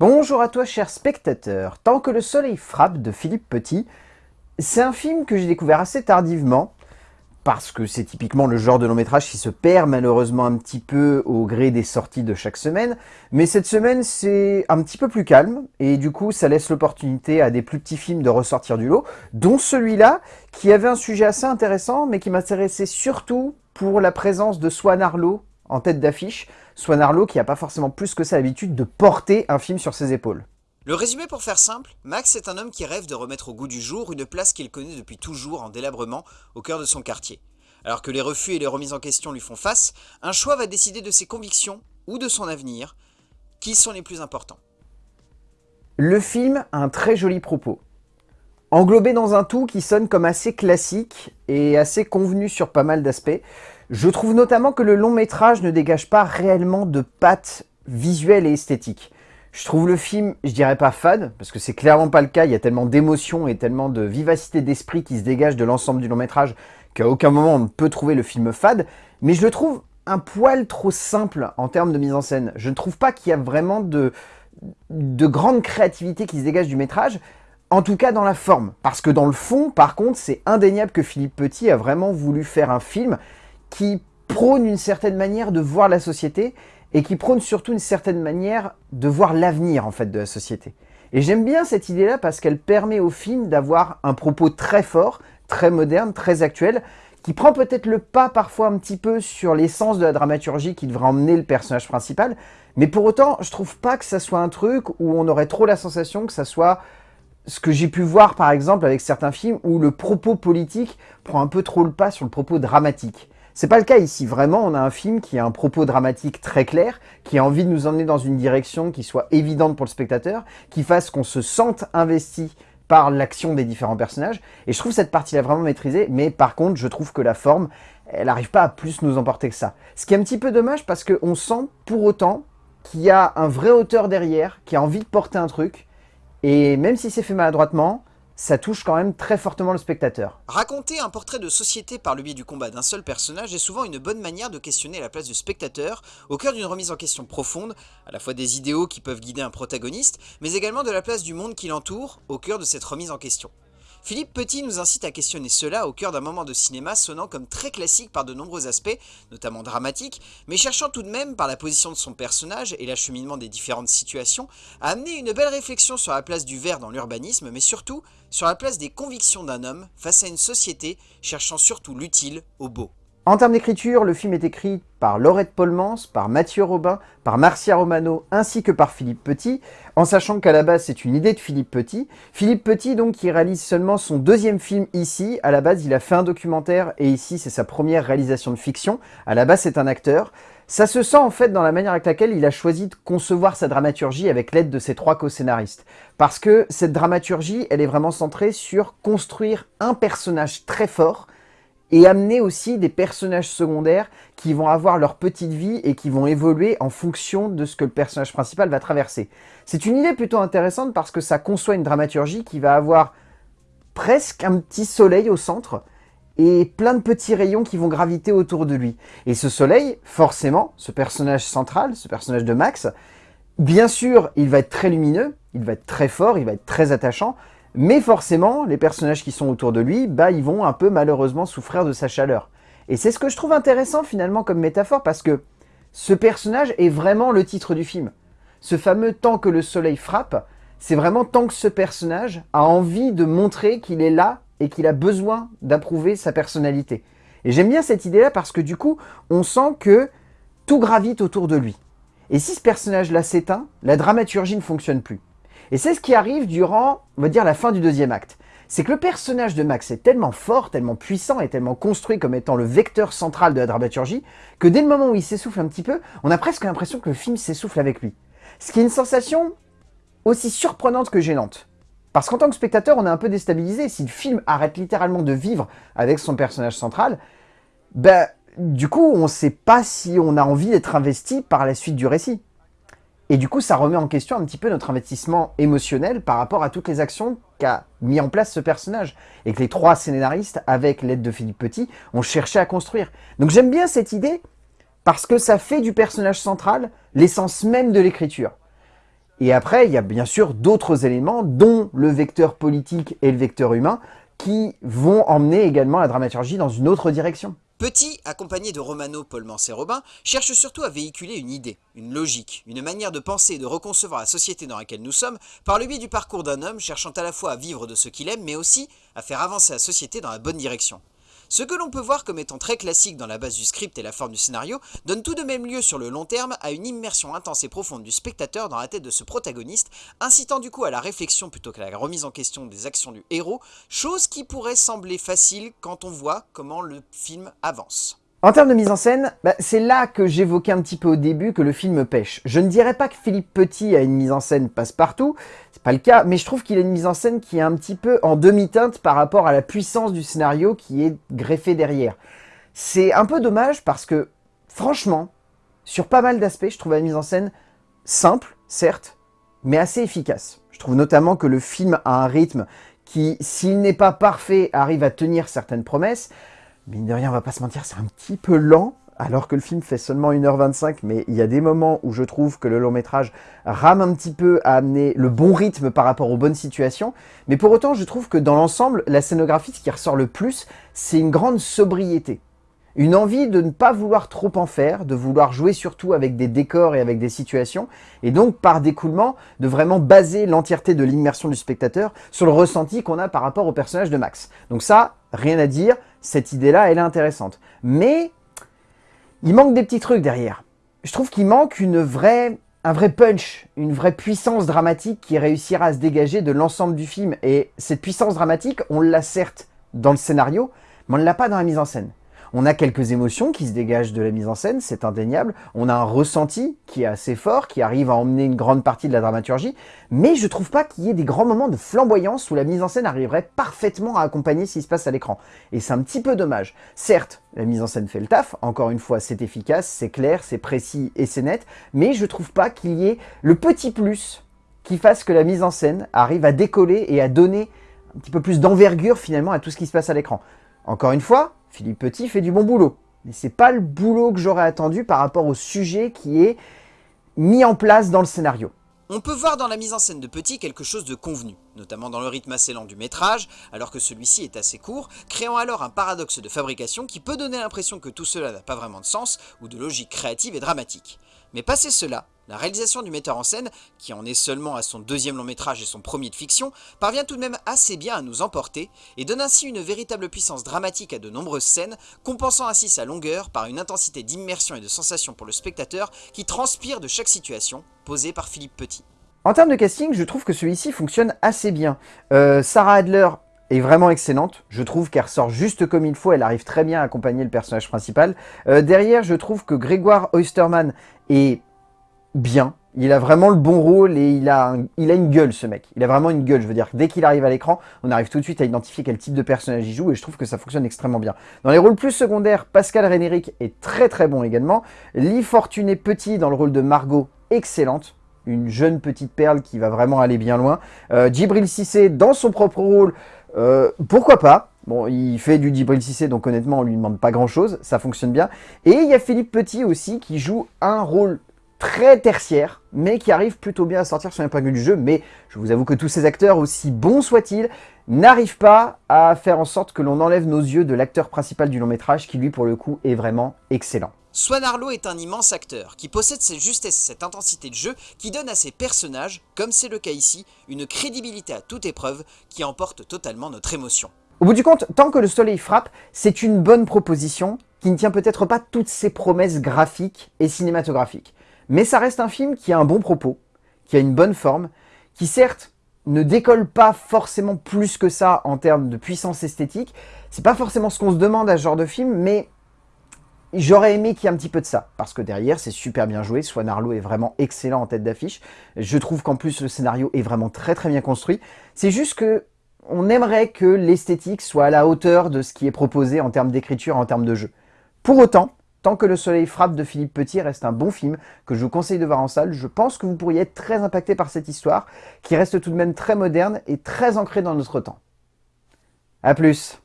Bonjour à toi cher spectateur, Tant que le soleil frappe de Philippe Petit, c'est un film que j'ai découvert assez tardivement, parce que c'est typiquement le genre de long métrage qui se perd malheureusement un petit peu au gré des sorties de chaque semaine, mais cette semaine c'est un petit peu plus calme, et du coup ça laisse l'opportunité à des plus petits films de ressortir du lot, dont celui-là, qui avait un sujet assez intéressant, mais qui m'intéressait surtout pour la présence de Swan Arlo en tête d'affiche, Swan Arlo qui n'a pas forcément plus que ça l'habitude de porter un film sur ses épaules. Le résumé pour faire simple, Max est un homme qui rêve de remettre au goût du jour une place qu'il connaît depuis toujours en délabrement au cœur de son quartier. Alors que les refus et les remises en question lui font face, un choix va décider de ses convictions ou de son avenir. Qui sont les plus importants Le film a un très joli propos. Englobé dans un tout qui sonne comme assez classique et assez convenu sur pas mal d'aspects, je trouve notamment que le long métrage ne dégage pas réellement de pattes visuelles et esthétiques. Je trouve le film, je dirais pas fade, parce que c'est clairement pas le cas, il y a tellement d'émotions et tellement de vivacité d'esprit qui se dégage de l'ensemble du long métrage qu'à aucun moment on ne peut trouver le film fade, mais je le trouve un poil trop simple en termes de mise en scène. Je ne trouve pas qu'il y a vraiment de, de grande créativité qui se dégage du métrage, en tout cas dans la forme. Parce que dans le fond, par contre, c'est indéniable que Philippe Petit a vraiment voulu faire un film qui prône une certaine manière de voir la société et qui prône surtout une certaine manière de voir l'avenir en fait de la société. Et j'aime bien cette idée-là parce qu'elle permet au film d'avoir un propos très fort, très moderne, très actuel, qui prend peut-être le pas parfois un petit peu sur l'essence de la dramaturgie qui devrait emmener le personnage principal, mais pour autant, je trouve pas que ça soit un truc où on aurait trop la sensation que ça soit ce que j'ai pu voir par exemple avec certains films où le propos politique prend un peu trop le pas sur le propos dramatique. C'est pas le cas ici, vraiment on a un film qui a un propos dramatique très clair, qui a envie de nous emmener dans une direction qui soit évidente pour le spectateur, qui fasse qu'on se sente investi par l'action des différents personnages, et je trouve cette partie-là vraiment maîtrisée, mais par contre je trouve que la forme, elle n'arrive pas à plus nous emporter que ça. Ce qui est un petit peu dommage parce qu'on sent pour autant qu'il y a un vrai auteur derrière, qui a envie de porter un truc, et même si c'est fait maladroitement, ça touche quand même très fortement le spectateur. Raconter un portrait de société par le biais du combat d'un seul personnage est souvent une bonne manière de questionner la place du spectateur au cœur d'une remise en question profonde, à la fois des idéaux qui peuvent guider un protagoniste, mais également de la place du monde qui l'entoure au cœur de cette remise en question. Philippe Petit nous incite à questionner cela au cœur d'un moment de cinéma sonnant comme très classique par de nombreux aspects, notamment dramatiques, mais cherchant tout de même, par la position de son personnage et l'acheminement des différentes situations, à amener une belle réflexion sur la place du verre dans l'urbanisme, mais surtout sur la place des convictions d'un homme face à une société cherchant surtout l'utile au beau. En termes d'écriture, le film est écrit par Laurette Polmans, par Mathieu Robin, par Marcia Romano, ainsi que par Philippe Petit, en sachant qu'à la base c'est une idée de Philippe Petit. Philippe Petit donc qui réalise seulement son deuxième film ici, à la base il a fait un documentaire et ici c'est sa première réalisation de fiction, à la base c'est un acteur. Ça se sent en fait dans la manière avec laquelle il a choisi de concevoir sa dramaturgie avec l'aide de ses trois co-scénaristes. Parce que cette dramaturgie, elle est vraiment centrée sur construire un personnage très fort, et amener aussi des personnages secondaires qui vont avoir leur petite vie et qui vont évoluer en fonction de ce que le personnage principal va traverser. C'est une idée plutôt intéressante parce que ça conçoit une dramaturgie qui va avoir presque un petit soleil au centre et plein de petits rayons qui vont graviter autour de lui. Et ce soleil, forcément, ce personnage central, ce personnage de Max, bien sûr, il va être très lumineux, il va être très fort, il va être très attachant, mais forcément, les personnages qui sont autour de lui, bah, ils vont un peu malheureusement souffrir de sa chaleur. Et c'est ce que je trouve intéressant finalement comme métaphore, parce que ce personnage est vraiment le titre du film. Ce fameux « tant que le soleil frappe », c'est vraiment tant que ce personnage a envie de montrer qu'il est là et qu'il a besoin d'approuver sa personnalité. Et j'aime bien cette idée-là parce que du coup, on sent que tout gravite autour de lui. Et si ce personnage-là s'éteint, la dramaturgie ne fonctionne plus. Et c'est ce qui arrive durant, on va dire, la fin du deuxième acte. C'est que le personnage de Max est tellement fort, tellement puissant et tellement construit comme étant le vecteur central de la dramaturgie, que dès le moment où il s'essouffle un petit peu, on a presque l'impression que le film s'essouffle avec lui. Ce qui est une sensation aussi surprenante que gênante. Parce qu'en tant que spectateur, on est un peu déstabilisé. Si le film arrête littéralement de vivre avec son personnage central, ben, du coup, on ne sait pas si on a envie d'être investi par la suite du récit. Et du coup, ça remet en question un petit peu notre investissement émotionnel par rapport à toutes les actions qu'a mis en place ce personnage. Et que les trois scénaristes, avec l'aide de Philippe Petit, ont cherché à construire. Donc j'aime bien cette idée, parce que ça fait du personnage central l'essence même de l'écriture. Et après, il y a bien sûr d'autres éléments, dont le vecteur politique et le vecteur humain, qui vont emmener également la dramaturgie dans une autre direction. Petit, accompagné de Romano, Paulmans et Robin, cherche surtout à véhiculer une idée, une logique, une manière de penser et de reconcevoir la société dans laquelle nous sommes par le biais du parcours d'un homme cherchant à la fois à vivre de ce qu'il aime, mais aussi à faire avancer la société dans la bonne direction. Ce que l'on peut voir comme étant très classique dans la base du script et la forme du scénario, donne tout de même lieu sur le long terme à une immersion intense et profonde du spectateur dans la tête de ce protagoniste, incitant du coup à la réflexion plutôt qu'à la remise en question des actions du héros, chose qui pourrait sembler facile quand on voit comment le film avance. En termes de mise en scène, bah, c'est là que j'évoquais un petit peu au début que le film pêche. Je ne dirais pas que Philippe Petit a une mise en scène passe-partout, c'est pas le cas, mais je trouve qu'il a une mise en scène qui est un petit peu en demi-teinte par rapport à la puissance du scénario qui est greffé derrière. C'est un peu dommage parce que, franchement, sur pas mal d'aspects, je trouve la mise en scène simple, certes, mais assez efficace. Je trouve notamment que le film a un rythme qui, s'il n'est pas parfait, arrive à tenir certaines promesses, Mine de rien, on va pas se mentir, c'est un petit peu lent, alors que le film fait seulement 1h25, mais il y a des moments où je trouve que le long métrage rame un petit peu à amener le bon rythme par rapport aux bonnes situations, mais pour autant, je trouve que dans l'ensemble, la scénographie, ce qui ressort le plus, c'est une grande sobriété. Une envie de ne pas vouloir trop en faire, de vouloir jouer surtout avec des décors et avec des situations, et donc par découlement, de vraiment baser l'entièreté de l'immersion du spectateur sur le ressenti qu'on a par rapport au personnage de Max. Donc ça, rien à dire, cette idée-là, elle est intéressante. Mais il manque des petits trucs derrière. Je trouve qu'il manque une vraie, un vrai punch, une vraie puissance dramatique qui réussira à se dégager de l'ensemble du film. Et cette puissance dramatique, on l'a certes dans le scénario, mais on ne l'a pas dans la mise en scène. On a quelques émotions qui se dégagent de la mise en scène, c'est indéniable. On a un ressenti qui est assez fort, qui arrive à emmener une grande partie de la dramaturgie. Mais je trouve pas qu'il y ait des grands moments de flamboyance où la mise en scène arriverait parfaitement à accompagner ce qui se passe à l'écran. Et c'est un petit peu dommage. Certes, la mise en scène fait le taf. Encore une fois, c'est efficace, c'est clair, c'est précis et c'est net. Mais je trouve pas qu'il y ait le petit plus qui fasse que la mise en scène arrive à décoller et à donner un petit peu plus d'envergure finalement à tout ce qui se passe à l'écran. Encore une fois, Philippe Petit fait du bon boulot. Mais c'est pas le boulot que j'aurais attendu par rapport au sujet qui est mis en place dans le scénario. On peut voir dans la mise en scène de Petit quelque chose de convenu, notamment dans le rythme assez lent du métrage, alors que celui-ci est assez court, créant alors un paradoxe de fabrication qui peut donner l'impression que tout cela n'a pas vraiment de sens ou de logique créative et dramatique. Mais passé cela, la réalisation du metteur en scène, qui en est seulement à son deuxième long métrage et son premier de fiction, parvient tout de même assez bien à nous emporter et donne ainsi une véritable puissance dramatique à de nombreuses scènes, compensant ainsi sa longueur par une intensité d'immersion et de sensation pour le spectateur qui transpire de chaque situation, posée par Philippe Petit. En termes de casting, je trouve que celui-ci fonctionne assez bien. Euh, Sarah Adler est vraiment excellente. Je trouve qu'elle ressort juste comme il faut. Elle arrive très bien à accompagner le personnage principal. Euh, derrière, je trouve que Grégoire Oysterman est bien. Il a vraiment le bon rôle et il a, il a une gueule ce mec. Il a vraiment une gueule, je veux dire. Dès qu'il arrive à l'écran, on arrive tout de suite à identifier quel type de personnage il joue et je trouve que ça fonctionne extrêmement bien. Dans les rôles plus secondaires, Pascal Rénéric est très très bon également. Lee Fortuné Petit dans le rôle de Margot, excellente. Une jeune petite perle qui va vraiment aller bien loin. Euh, Djibril Cissé dans son propre rôle, euh, pourquoi pas? Bon, il fait du Djibril Cissé, donc honnêtement, on lui demande pas grand-chose, ça fonctionne bien. Et il y a Philippe Petit aussi, qui joue un rôle très tertiaire, mais qui arrive plutôt bien à sortir sur épingle du jeu. Mais je vous avoue que tous ces acteurs, aussi bons soient-ils, n'arrivent pas à faire en sorte que l'on enlève nos yeux de l'acteur principal du long métrage, qui lui, pour le coup, est vraiment excellent. Swan Arlo est un immense acteur, qui possède cette justesse et cette intensité de jeu qui donne à ses personnages, comme c'est le cas ici, une crédibilité à toute épreuve qui emporte totalement notre émotion. Au bout du compte, tant que le soleil frappe, c'est une bonne proposition qui ne tient peut-être pas toutes ses promesses graphiques et cinématographiques. Mais ça reste un film qui a un bon propos, qui a une bonne forme, qui certes ne décolle pas forcément plus que ça en termes de puissance esthétique. C'est pas forcément ce qu'on se demande à ce genre de film, mais j'aurais aimé qu'il y ait un petit peu de ça. Parce que derrière, c'est super bien joué. Swan Arlo est vraiment excellent en tête d'affiche. Je trouve qu'en plus, le scénario est vraiment très très bien construit. C'est juste que on aimerait que l'esthétique soit à la hauteur de ce qui est proposé en termes d'écriture, en termes de jeu. Pour autant, Tant que le soleil frappe de Philippe Petit reste un bon film que je vous conseille de voir en salle. Je pense que vous pourriez être très impacté par cette histoire qui reste tout de même très moderne et très ancrée dans notre temps. A plus